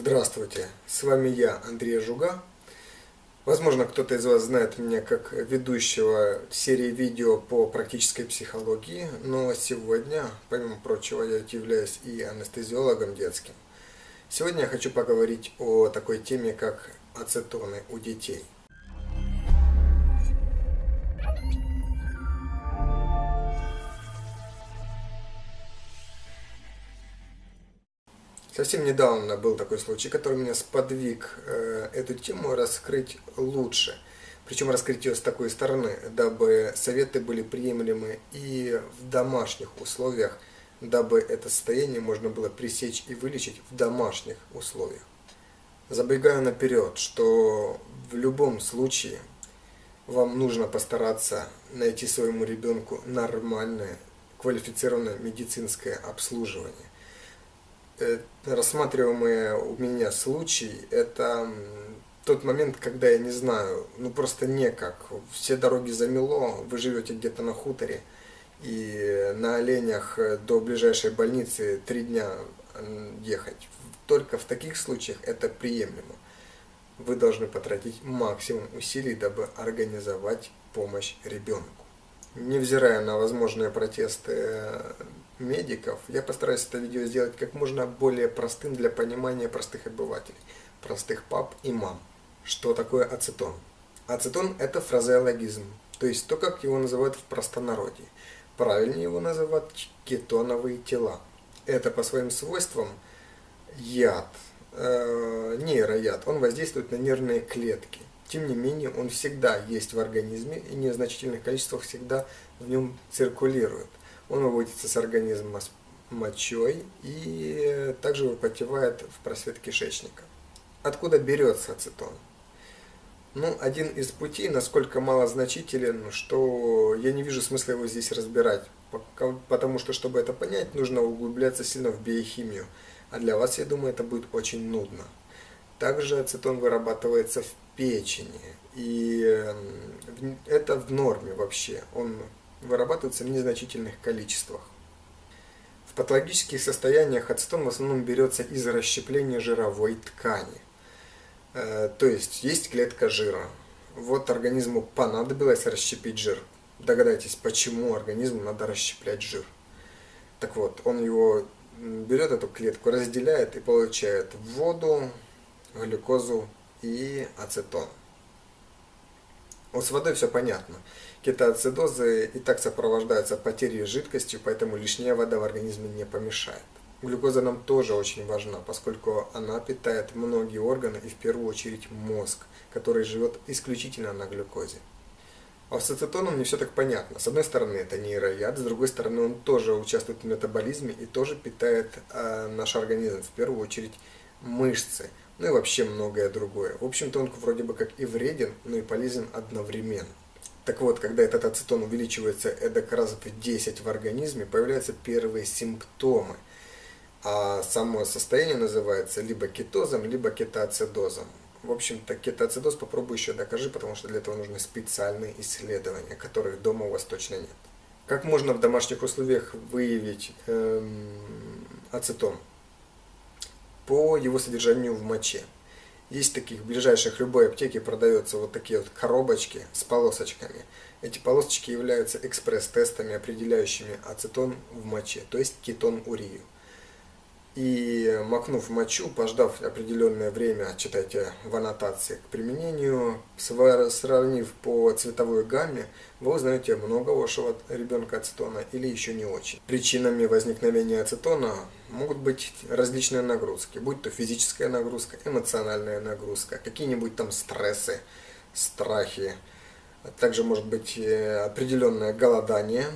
Здравствуйте, с вами я, Андрей Жуга. Возможно, кто-то из вас знает меня как ведущего серии видео по практической психологии, но сегодня, помимо прочего, я являюсь и анестезиологом детским. Сегодня я хочу поговорить о такой теме, как ацетоны у детей – Совсем недавно был такой случай, который меня сподвиг э, эту тему раскрыть лучше. Причем раскрыть ее с такой стороны, дабы советы были приемлемы и в домашних условиях, дабы это состояние можно было пресечь и вылечить в домашних условиях. Забегаю наперед, что в любом случае вам нужно постараться найти своему ребенку нормальное, квалифицированное медицинское обслуживание Э, рассматриваемые у меня случай, это тот момент, когда я не знаю, ну просто некак. Все дороги замело, вы живете где-то на хуторе, и на оленях до ближайшей больницы три дня ехать. Только в таких случаях это приемлемо. Вы должны потратить максимум усилий, дабы организовать помощь ребенку. Невзирая на возможные протесты медиков, я постараюсь это видео сделать как можно более простым для понимания простых обывателей, простых пап и мам. Что такое ацетон? Ацетон – это фразеологизм, то есть то, как его называют в простонародье. Правильнее его называют кетоновые тела. Это по своим свойствам яд, э, нейрояд, он воздействует на нервные клетки. Тем не менее, он всегда есть в организме и в незначительных количествах всегда в нем циркулирует. Он выводится с организма с мочой и также выпотевает в просвет кишечника. Откуда берется ацетон? Ну, один из путей, насколько малозначителен, что я не вижу смысла его здесь разбирать, потому что, чтобы это понять, нужно углубляться сильно в биохимию, а для вас, я думаю, это будет очень нудно. Также ацетон вырабатывается в печени, и это в норме вообще, он вырабатывается в незначительных количествах. В патологических состояниях ацетон в основном берется из расщепления жировой ткани. Э, то есть есть клетка жира. Вот организму понадобилось расщепить жир. Догадайтесь, почему организму надо расщеплять жир. Так вот, он его берет эту клетку, разделяет и получает воду, глюкозу и ацетон. Вот с водой все понятно. Кетоацидозы и так сопровождаются потерей жидкости, поэтому лишняя вода в организме не помешает. Глюкоза нам тоже очень важна, поскольку она питает многие органы и в первую очередь мозг, который живет исключительно на глюкозе. А с ацетоном не все так понятно. С одной стороны это нейрояд, с другой стороны он тоже участвует в метаболизме и тоже питает э, наш организм, в первую очередь мышцы ну и вообще многое другое. В общем-то он вроде бы как и вреден, но и полезен одновременно. Так вот, когда этот ацетон увеличивается эдак раз в 10 в организме, появляются первые симптомы. А само состояние называется либо кетозом, либо кетоацидозом. В общем-то, кетоацидоз попробуй еще докажи, потому что для этого нужны специальные исследования, которых дома у вас точно нет. Как можно в домашних условиях выявить эм, ацетон? По его содержанию в моче. Есть таких ближайших любой аптеке продаются вот такие вот коробочки с полосочками. Эти полосочки являются экспресс-тестами, определяющими ацетон в моче, то есть кетон-урию и макнув мочу, пождав определенное время, читайте в аннотации к применению, сравнив по цветовой гамме, вы узнаете много вашего ребенка ацетона или еще не очень. Причинами возникновения ацетона могут быть различные нагрузки, будь то физическая нагрузка, эмоциональная нагрузка, какие-нибудь там стрессы, страхи, также может быть э, определенное голодание,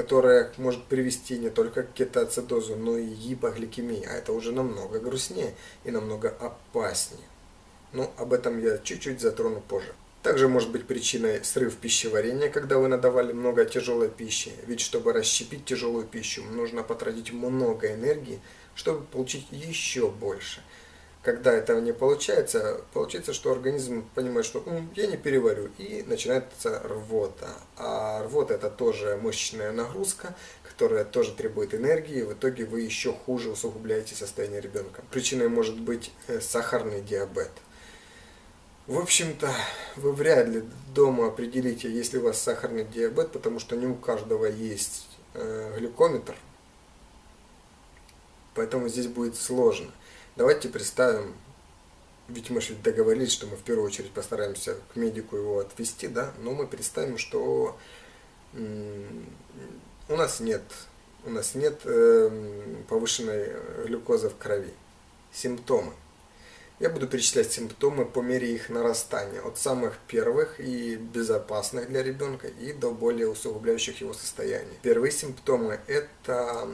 которая может привести не только к кетоацидозу, но и гипогликемии. А это уже намного грустнее и намного опаснее. Но об этом я чуть-чуть затрону позже. Также может быть причиной срыв пищеварения, когда вы надавали много тяжелой пищи. Ведь чтобы расщепить тяжелую пищу, нужно потратить много энергии, чтобы получить еще больше когда этого не получается, получается, что организм понимает, что я не переварю, и начинается рвота. А рвота это тоже мышечная нагрузка, которая тоже требует энергии, в итоге вы еще хуже усугубляете состояние ребенка. Причиной может быть э, сахарный диабет. В общем-то, вы вряд ли дома определите, есть ли у вас сахарный диабет, потому что не у каждого есть э, глюкометр. Поэтому здесь будет сложно. Давайте представим, ведь мы же договорились, что мы в первую очередь постараемся к медику его отвести, да, но мы представим, что у нас нет, у нас нет эм, повышенной глюкозы в крови. Симптомы. Я буду перечислять симптомы по мере их нарастания, от самых первых и безопасных для ребенка и до более усугубляющих его состояний. Первые симптомы – это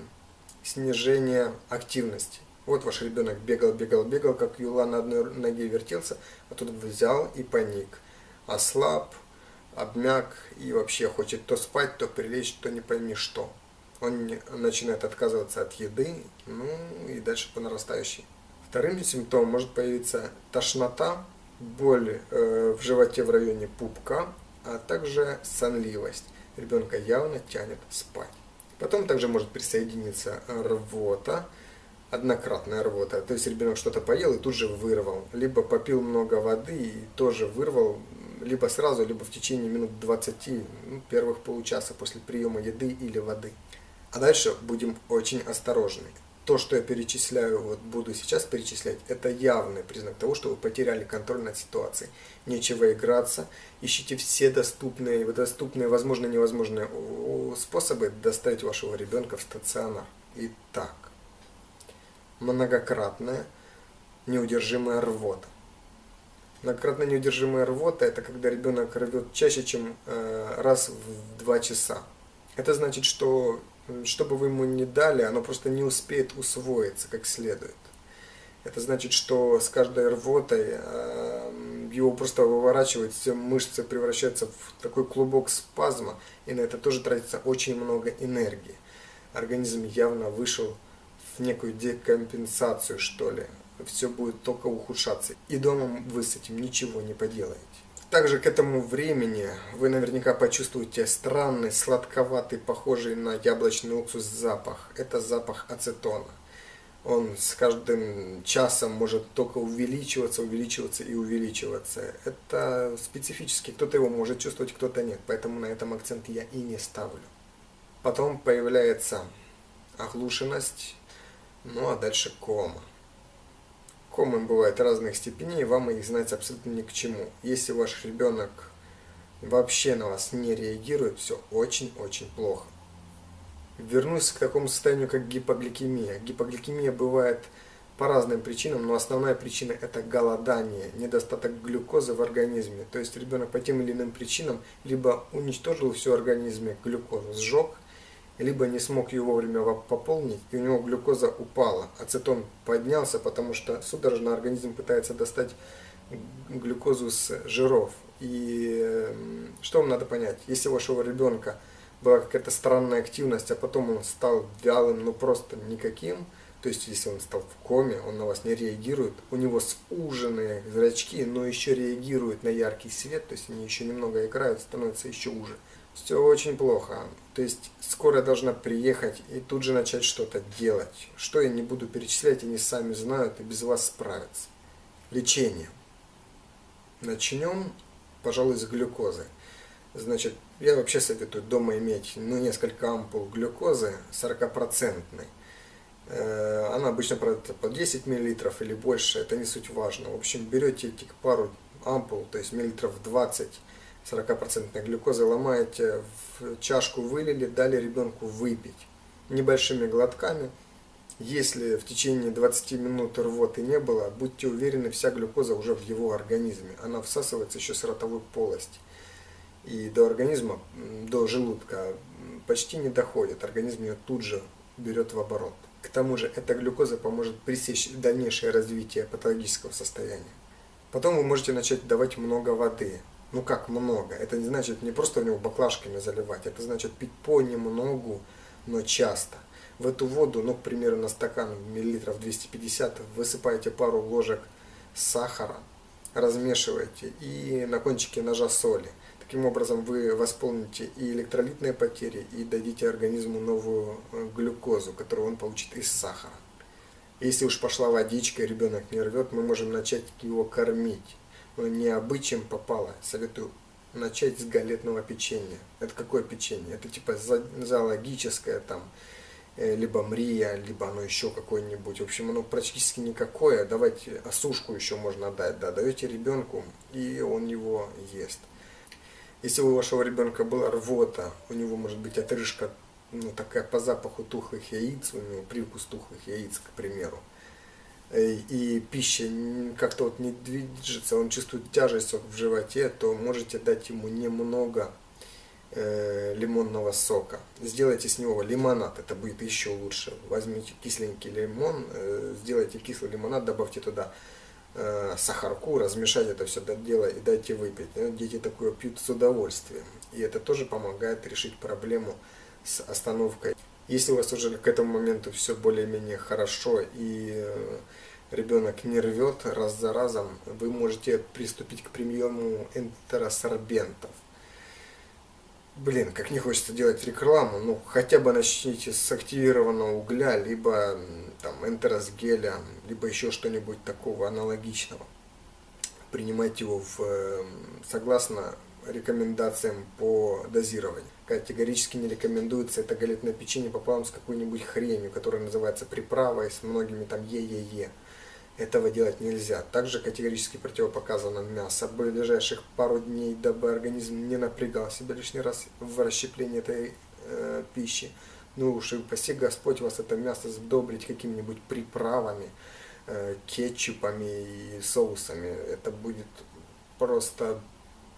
снижение активности. Вот ваш ребенок бегал, бегал, бегал, как юла на одной ноге вертелся, а тут взял и паник. Ослаб, обмяк и вообще хочет то спать, то прилечь, то не пойми что. Он начинает отказываться от еды, ну и дальше по нарастающей. Вторым симптомом может появиться тошнота, боль э, в животе в районе пупка, а также сонливость. Ребенка явно тянет спать. Потом также может присоединиться рвота, однократная рвота. То есть ребенок что-то поел и тут же вырвал. Либо попил много воды и тоже вырвал либо сразу, либо в течение минут 20, ну, первых получаса после приема еды или воды. А дальше будем очень осторожны. То, что я перечисляю, вот буду сейчас перечислять, это явный признак того, что вы потеряли контроль над ситуацией. Нечего играться, ищите все доступные, доступные, возможно, невозможные способы доставить вашего ребенка в стационар. Итак, многократная неудержимая рвота. Многократно неудержимая рвота – это когда ребенок рвет чаще, чем э, раз в два часа. Это значит, что что бы вы ему не дали, оно просто не успеет усвоиться как следует. Это значит, что с каждой рвотой э, его просто выворачивает, все мышцы превращаются в такой клубок спазма, и на это тоже тратится очень много энергии. Организм явно вышел некую декомпенсацию, что ли все будет только ухудшаться. И дома вы с этим ничего не поделаете. Также к этому времени вы наверняка почувствуете странный, сладковатый, похожий на яблочный уксус запах. Это запах ацетона. Он с каждым часом может только увеличиваться, увеличиваться и увеличиваться. Это специфически. Кто-то его может чувствовать, кто-то нет. Поэтому на этом акцент я и не ставлю. Потом появляется оглушенность, ну а дальше кома. Комы бывают разных степеней, вам их знать абсолютно ни к чему. Если ваш ребенок вообще на вас не реагирует, все очень-очень плохо. Вернусь к такому состоянию, как гипогликемия. Гипогликемия бывает по разным причинам, но основная причина это голодание, недостаток глюкозы в организме. То есть ребенок по тем или иным причинам либо уничтожил всю организме глюкозу, сжег, либо не смог ее вовремя пополнить, и у него глюкоза упала, ацетон поднялся, потому что судорожно организм пытается достать глюкозу с жиров. И что вам надо понять? Если у вашего ребенка была какая-то странная активность, а потом он стал вялым, ну просто никаким, то есть если он стал в коме, он на вас не реагирует, у него суженные зрачки, но еще реагирует на яркий свет, то есть они еще немного играют, становится еще уже все очень плохо. То есть скоро должна приехать и тут же начать что-то делать. Что я не буду перечислять, они сами знают и без вас справятся. Лечение. Начнем, пожалуй, с глюкозы. Значит, я вообще советую дома иметь ну, несколько ампул глюкозы 40%. Э, она обычно по 10 мл или больше, это не суть важно. В общем, берете эти пару ампул, то есть миллилитров 20 40% глюкозы ломаете, в чашку вылили, дали ребенку выпить небольшими глотками. Если в течение 20 минут рвоты не было, будьте уверены, вся глюкоза уже в его организме. Она всасывается еще с ротовой полости. И до организма, до желудка почти не доходит. Организм ее тут же берет в оборот. К тому же эта глюкоза поможет пресечь дальнейшее развитие патологического состояния. Потом вы можете начать давать много воды. Ну как много? Это не значит не просто у него баклажками заливать, это значит пить понемногу, но часто. В эту воду, ну, к примеру, на стакан миллилитров 250 высыпаете пару ложек сахара, размешиваете и на кончике ножа соли. Таким образом вы восполните и электролитные потери, и дадите организму новую э, глюкозу, которую он получит из сахара. Если уж пошла водичка, ребенок не рвет, мы можем начать его кормить. Но не обычаем попало. Советую начать с галетного печенья. Это какое печенье? Это типа зоологическое там, э, либо мрия, либо оно еще какое-нибудь. В общем, оно практически никакое. Давайте осушку еще можно дать. Да, даете ребенку, и он его ест. Если у вашего ребенка была рвота, у него может быть отрыжка, ну, такая по запаху тухлых яиц, у него привкус тухлых яиц, к примеру, и пища как-то вот не движется, он чувствует тяжесть в животе, то можете дать ему немного э, лимонного сока. Сделайте с него лимонад, это будет еще лучше. Возьмите кисленький лимон, э, сделайте кислый лимонад, добавьте туда Э, сахарку, размешать это все дело и дайте выпить. Ну, дети такое пьют с удовольствием. И это тоже помогает решить проблему с остановкой. Если у вас уже к этому моменту все более-менее хорошо и э, ребенок не рвет раз за разом, вы можете приступить к приему энтеросорбентов. Блин, как не хочется делать рекламу, ну хотя бы начните с активированного угля, либо там энтеросгеля, либо еще что-нибудь такого аналогичного. Принимать его в, эм, согласно рекомендациям по дозированию. Категорически не рекомендуется это галетное печенье пополам с какой-нибудь хренью, которая называется приправой, с многими там е-е-е. Этого делать нельзя. Также категорически противопоказано мясо. Ближайших пару дней, дабы организм не напрягал себя лишний раз в расщеплении этой э, пищи. Ну уж и паси Господь вас это мясо сдобрить какими-нибудь приправами, э, кетчупами и соусами. Это будет просто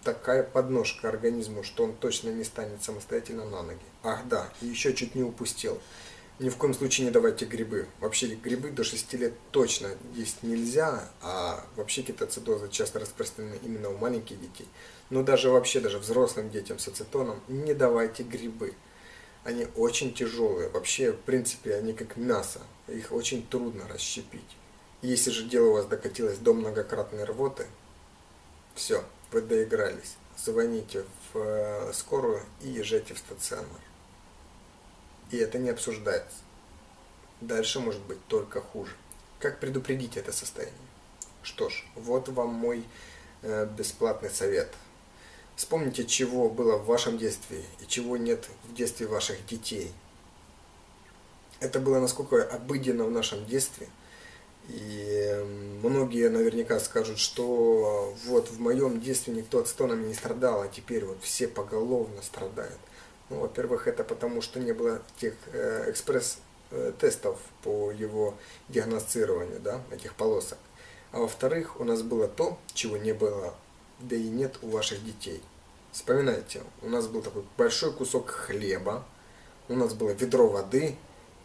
такая подножка организму, что он точно не станет самостоятельно на ноги. Ах да, еще чуть не упустил. Ни в коем случае не давайте грибы. Вообще грибы до 6 лет точно есть нельзя, а вообще кетоцидоза часто распространены именно у маленьких детей. Но даже вообще, даже взрослым детям с ацетоном не давайте грибы. Они очень тяжелые. Вообще, в принципе, они как мясо. Их очень трудно расщепить. Если же дело у вас докатилось до многократной рвоты, все, вы доигрались. Звоните в э, скорую и езжайте в стационар и это не обсуждается. Дальше может быть только хуже. Как предупредить это состояние? Что ж, вот вам мой э, бесплатный совет. Вспомните, чего было в вашем детстве и чего нет в детстве ваших детей. Это было насколько обыденно в нашем детстве. И многие наверняка скажут, что вот в моем детстве никто от стонами не страдал, а теперь вот все поголовно страдают. Ну, во-первых, это потому, что не было тех э, экспресс-тестов по его диагностированию, да, этих полосок. А во-вторых, у нас было то, чего не было, да и нет у ваших детей. Вспоминайте, у нас был такой большой кусок хлеба, у нас было ведро воды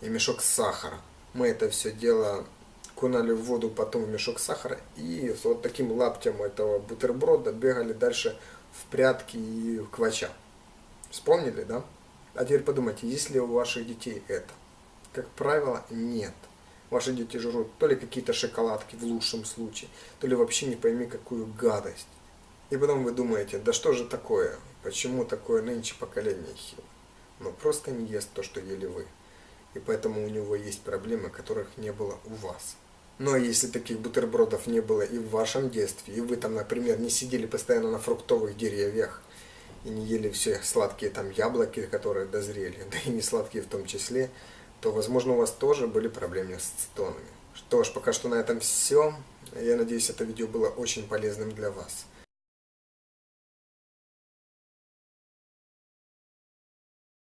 и мешок сахара. Мы это все дело кунали в воду, потом в мешок сахара и вот таким лаптем этого бутерброда бегали дальше в прятки и в квача. Вспомнили, да? А теперь подумайте, есть ли у ваших детей это? Как правило, нет. Ваши дети жрут то ли какие-то шоколадки в лучшем случае, то ли вообще не пойми какую гадость. И потом вы думаете, да что же такое? Почему такое нынче поколение хил? Ну просто не ест то, что ели вы. И поэтому у него есть проблемы, которых не было у вас. Но если таких бутербродов не было и в вашем детстве, и вы там, например, не сидели постоянно на фруктовых деревьях, и не ели все сладкие там яблоки, которые дозрели, да и не сладкие в том числе, то, возможно, у вас тоже были проблемы с цитонами. Что ж, пока что на этом все. Я надеюсь, это видео было очень полезным для вас.